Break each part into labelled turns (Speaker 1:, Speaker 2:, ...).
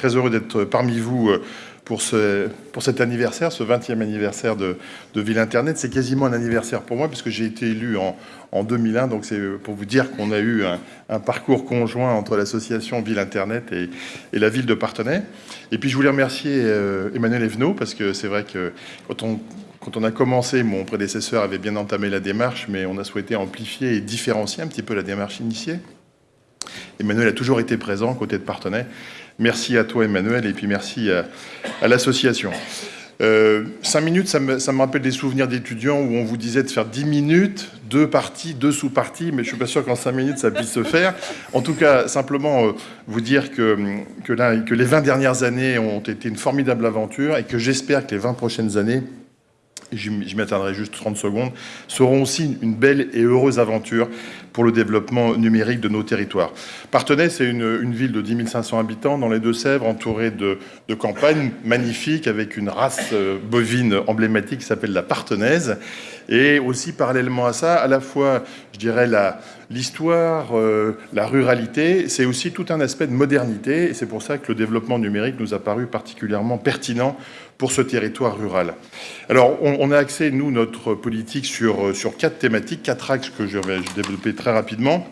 Speaker 1: très heureux d'être parmi vous pour, ce, pour cet anniversaire, ce 20e anniversaire de, Ville Internet. C'est quasiment un anniversaire pour moi, puisque j'ai été élu en, en 2001, donc c'est pour vous dire qu'on a eu un, un, parcours conjoint entre l'association Ville Internet et, et, la ville de Partenay. Et puis je voulais remercier euh, Emmanuel Evenot, parce que c'est vrai que quand on, quand on a commencé, mon prédécesseur avait bien entamé la démarche, mais on a souhaité amplifier et différencier un petit peu la démarche initiée. Emmanuel a toujours été présent côté de Partenay. Merci à toi, Emmanuel, et puis merci à, l'association. Euh, cinq minutes, ça me, rappelle des souvenirs d'étudiants où on vous disait de faire dix minutes, deux parties, deux sous-parties, mais je suis pas sûr qu'en cinq minutes, ça puisse se faire. En tout cas, simplement euh, vous dire que, que les 20 dernières années ont été une formidable aventure et que j'espère que les 20 prochaines années j'y m'atteindrai juste 30 secondes, seront aussi une belle et heureuse aventure pour le développement numérique de nos territoires. Partenay, c'est une, ville de 10 500 habitants dans les Deux-Sèvres, entourée de, de, campagnes magnifiques, avec une race euh, bovine emblématique qui s'appelle la partenaise. Et aussi, parallèlement à ça, à la fois, je dirais, l'histoire, euh, la ruralité, c'est aussi tout un aspect de modernité. Et c'est pour ça que le développement numérique nous a paru particulièrement pertinent pour ce territoire rural. Alors, on, on a axé, nous, notre politique sur, euh, sur quatre thématiques, quatre axes que je vais développer très rapidement.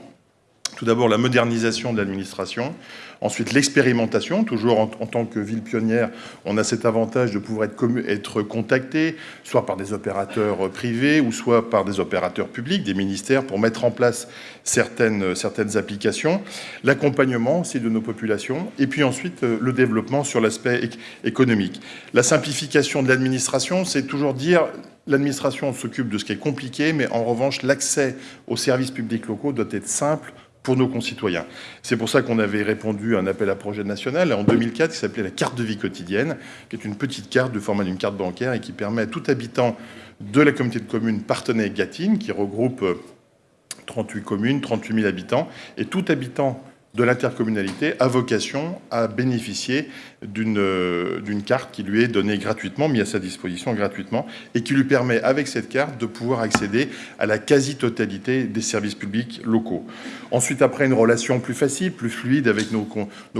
Speaker 1: Tout d'abord, la modernisation de l'administration. Ensuite, l'expérimentation. Toujours en, tant que ville pionnière, on a cet avantage de pouvoir être, être, contacté, soit par des opérateurs privés ou soit par des opérateurs publics, des ministères, pour mettre en place certaines, certaines applications. L'accompagnement aussi de nos populations. Et puis ensuite, euh, le développement sur l'aspect économique. La simplification de l'administration, c'est toujours dire l'administration s'occupe de ce qui est compliqué, mais en revanche, l'accès aux services publics locaux doit être simple, pour nos concitoyens. C'est pour ça qu'on avait répondu à un appel à projet national en 2004 qui s'appelait la carte de vie quotidienne, qui est une petite carte du format d'une carte bancaire et qui permet à tout habitant de la communauté de communes Partenay-Gatine, qui regroupe 38 communes, 38 000 habitants, et tout habitant de l'intercommunalité a vocation à bénéficier d'une carte qui lui est donnée gratuitement, mise à sa disposition gratuitement, et qui lui permet, avec cette carte, de pouvoir accéder à la quasi-totalité des services publics locaux. Ensuite, après une relation plus facile, plus fluide avec nos,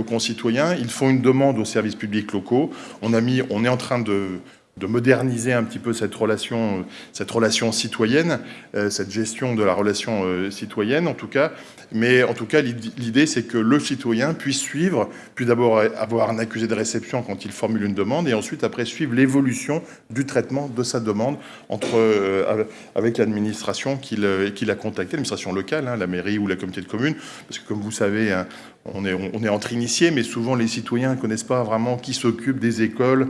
Speaker 1: concitoyens, ils font une demande aux services publics locaux. On est en train de de moderniser un petit peu cette relation, cette relation citoyenne, euh, cette gestion de la relation euh, citoyenne en tout cas. Mais en tout cas, l'idée c'est que le citoyen puisse suivre, puis d'abord avoir un accusé de réception quand il formule une demande, et ensuite après suivre l'évolution du traitement de sa demande entre, euh, avec l'administration qu'il qu a contactée, l'administration locale, hein, la mairie ou la communauté de communes, parce que comme vous savez, hein, on est entre initiés, mais souvent les citoyens ne connaissent pas vraiment qui s'occupe des écoles,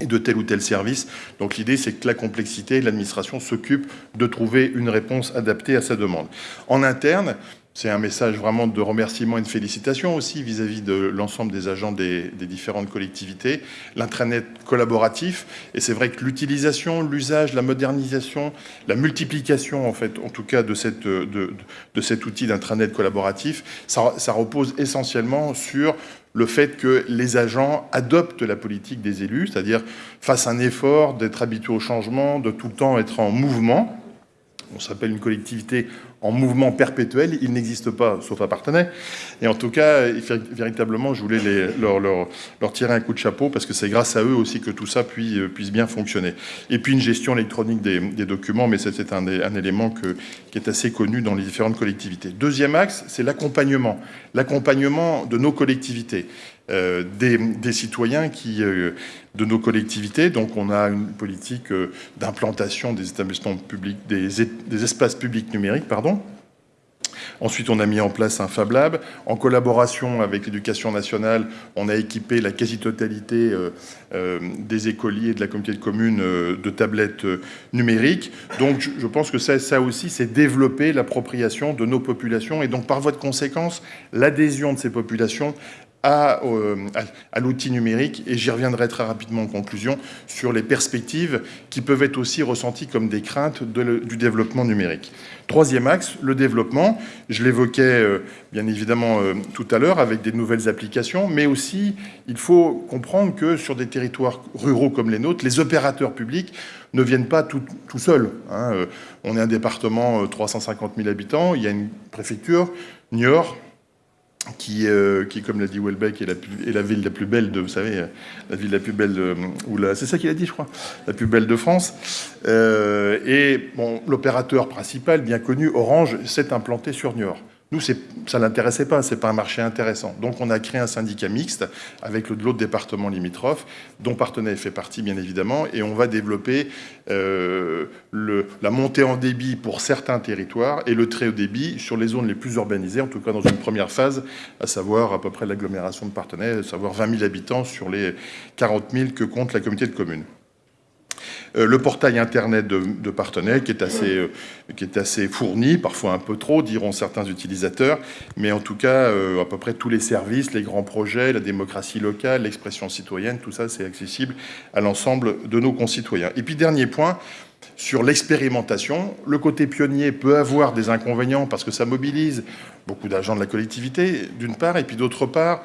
Speaker 1: et de tel ou tel service. Donc l'idée, c'est que la complexité, l'administration s'occupe de trouver une réponse adaptée à sa demande. En interne, c'est un message vraiment de remerciement et de félicitations aussi vis-à-vis -vis de l'ensemble des agents des, différentes collectivités. L'intranet collaboratif, et c'est vrai que l'utilisation, l'usage, la modernisation, la multiplication, en fait, en tout cas, de, cet outil d'intranet collaboratif, ça repose essentiellement sur le fait que les agents adoptent la politique des élus, c'est-à-dire fassent un effort d'être habitués au changement, de tout le temps être en mouvement. On s'appelle une collectivité en mouvement perpétuel, il n'existe pas, sauf à Partenay. Et en tout cas, véritablement, je voulais leur, leur, leur, tirer un coup de chapeau, parce que c'est grâce à eux aussi que tout ça puisse, puisse bien fonctionner. Et puis une gestion électronique des, documents, mais c'est un, élément qui est assez connu dans les différentes collectivités. Deuxième axe, c'est l'accompagnement. L'accompagnement de nos collectivités. Euh, des, citoyens qui, euh, de nos collectivités. Donc on a une politique euh, d'implantation des établissements publics, des, espaces publics numériques, pardon. Ensuite, on a mis en place un Fab Lab. En collaboration avec l'éducation nationale, on a équipé la quasi-totalité euh, euh, des écoliers de la communauté de communes euh, de tablettes numériques. Donc, je, je pense que ça, ça aussi, c'est développer l'appropriation de nos populations et donc, par voie de conséquence, l'adhésion de ces populations à, euh, à, l'outil numérique et j'y reviendrai très rapidement en conclusion sur les perspectives qui peuvent être aussi ressenties comme des craintes du développement numérique. Troisième axe, le développement. Je l'évoquais euh, bien évidemment euh, tout à l'heure avec des nouvelles applications, mais aussi il faut comprendre que sur des territoires ruraux comme les nôtres, les opérateurs publics ne viennent pas tout, tout seuls. Hein. On est un département 350 000 habitants, il y a une préfecture, Niort, qui, qui, comme l'a dit Welbeck, est la, est la, ville la plus belle de, vous savez, la ville la plus belle de, ou c'est ça qu'il a dit, je crois, la plus belle de France. Euh, et bon, l'opérateur principal, bien connu, Orange, s'est implanté sur Niort. Nous, ça ne l'intéressait pas, ce n'est pas un marché intéressant. Donc on a créé un syndicat mixte avec l'autre département limitrophe, dont Partenay fait partie bien évidemment, et on va développer euh, la montée en débit pour certains territoires et le très haut débit sur les zones les plus urbanisées, en tout cas dans une première phase, à savoir à peu près l'agglomération de Partenay, à savoir 20 000 habitants sur les 40 000 que compte la communauté de communes. Euh, le portail Internet de, assez, euh, qui est assez fourni, parfois un peu trop, diront certains utilisateurs, mais en tout cas, euh, à peu près tous les services, les grands projets, la démocratie locale, l'expression citoyenne, tout ça, c'est accessible à l'ensemble de nos concitoyens. Et puis, dernier point, sur l'expérimentation. Le côté pionnier peut avoir des inconvénients parce que ça mobilise beaucoup d'agents de la collectivité, d'une part, et puis d'autre part,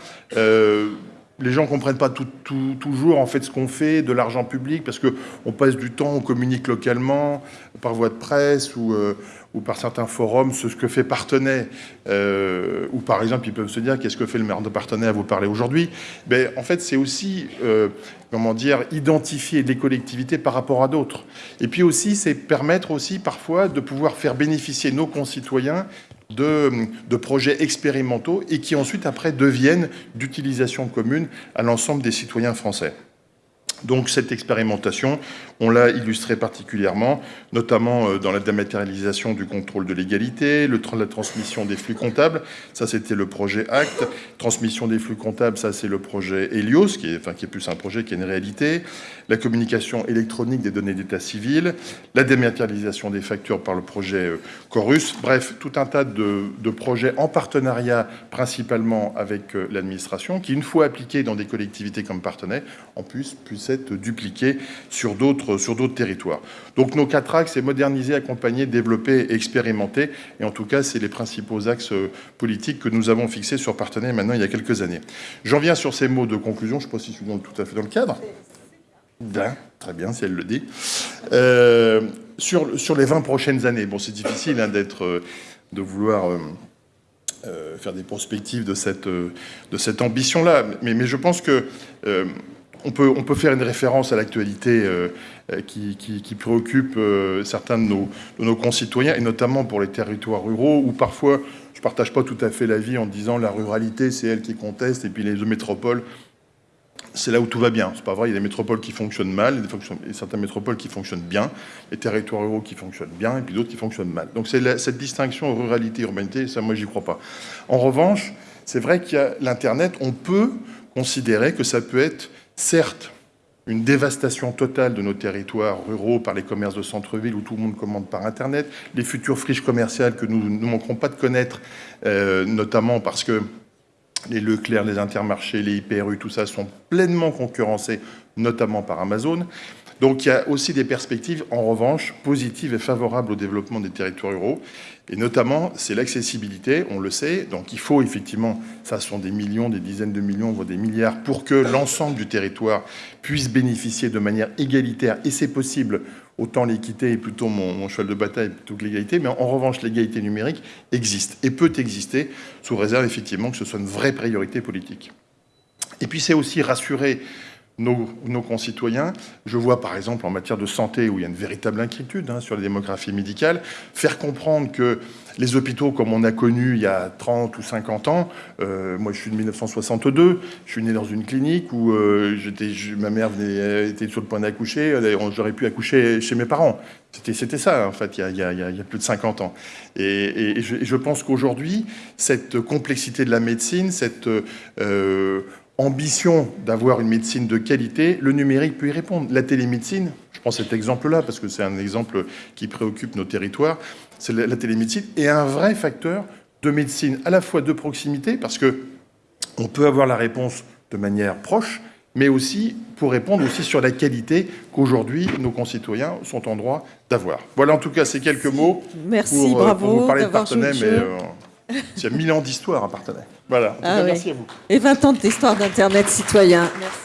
Speaker 1: les gens ne comprennent pas toujours en fait ce qu'on fait de l'argent public parce qu'on passe du temps, on communique localement par voie de presse ou, euh, ou par certains forums ce que fait Partenay. Euh, ou par exemple, ils peuvent se dire qu'est-ce que fait le maire de Partenay à vous parler aujourd'hui? Ben, en fait, c'est aussi, euh, comment dire, identifier les collectivités par rapport à d'autres. Et puis aussi, c'est permettre aussi parfois de pouvoir faire bénéficier nos concitoyens de, projets expérimentaux et qui ensuite après deviennent d'utilisation commune à l'ensemble des citoyens français. Donc cette expérimentation, on l'a illustré particulièrement, notamment euh, dans la dématérialisation du contrôle de l'égalité, la transmission des flux comptables, ça c'était le projet ACT, transmission des flux comptables, ça c'est le projet Helios, qui est, enfin, qui est plus un projet qui est une réalité, la communication électronique des données d'état civil, la dématérialisation des factures par le projet euh, Chorus, bref, tout un tas de, de projets en partenariat principalement avec euh, l'administration, qui une fois appliqués dans des collectivités comme partenaires, en plus puissent être dupliqué sur d'autres sur d'autres territoires. Donc nos quatre axes, c'est moderniser, accompagner, développer, expérimenter. Et en tout cas, c'est les principaux axes euh, politiques que nous avons fixés sur Partenaire maintenant il y a quelques années. J'en viens sur ces mots de conclusion. Je ne sais pas si je suis tout à fait dans le cadre. Très bien, si elle le dit. Euh, sur, sur les 20 prochaines années, bon, c'est difficile hein, d'être, euh, de vouloir faire des perspectives de cette, cette ambition-là, mais, je pense que on peut, faire une référence à l'actualité euh, euh, qui, préoccupe euh, certains de nos, de nos, concitoyens, et notamment pour les territoires ruraux, où parfois je ne partage pas tout à fait l'avis en disant la ruralité, c'est elle qui conteste, et puis les métropoles, c'est là où tout va bien. C'est pas vrai, il y a des métropoles qui fonctionnent mal, et certaines métropoles qui fonctionnent bien, les territoires ruraux qui fonctionnent bien, et puis d'autres qui fonctionnent mal. Donc c'est cette distinction ruralité-urbanité, ça moi j'y crois pas. En revanche, c'est vrai qu'il y a l'Internet, on peut considérer que ça peut être certes une dévastation totale de nos territoires ruraux par les commerces de centre-ville où tout le monde commande par Internet, les futures friches commerciales que nous ne manquerons pas de connaître, euh, notamment parce que les Leclerc, les Intermarchés, les IPRU, tout ça sont pleinement concurrencés, notamment par Amazon. Donc il y a aussi des perspectives, en revanche, positives et favorables au développement des territoires ruraux. Et notamment, c'est l'accessibilité, on le sait. Donc il faut effectivement, ça sont des millions, des dizaines de millions, voire des milliards, pour que l'ensemble du territoire puisse bénéficier de manière égalitaire. Et c'est possible, autant l'équité est plutôt mon, cheval de bataille plutôt que l'égalité, mais en revanche, l'égalité numérique existe et peut exister, sous réserve effectivement que ce soit une vraie priorité politique. Et puis c'est aussi rassurer nos, concitoyens. Je vois par exemple en matière de santé où il y a une véritable inquiétude hein, sur la démographie médicale, faire comprendre que les hôpitaux comme on a connu il y a 30 ou 50 ans, euh, moi je suis de 1962, je suis né dans une clinique où euh, ma mère venait, était sur le point d'accoucher, euh, j'aurais pu accoucher chez mes parents. C'était ça en fait il y, a, plus de 50 ans. Et, je, pense qu'aujourd'hui, cette complexité de la médecine, cette ambition d'avoir une médecine de qualité, le numérique peut y répondre. La télémédecine, je prends cet exemple-là parce que c'est un exemple qui préoccupe nos territoires, c'est la, télémédecine est un vrai facteur de médecine à la fois de proximité parce que on peut avoir la réponse de manière proche, mais aussi pour répondre aussi sur la qualité qu'aujourd'hui nos concitoyens sont en droit d'avoir. Voilà en tout cas ces quelques mots
Speaker 2: Merci,
Speaker 1: pour,
Speaker 2: euh, bravo,
Speaker 1: pour vous parler de Partenay, mais euh, il y a mille ans d'histoire à Partenay. Voilà, en tout ah cas, merci à vous.
Speaker 2: Et 20 ans d'histoire d'Internet citoyen. Merci.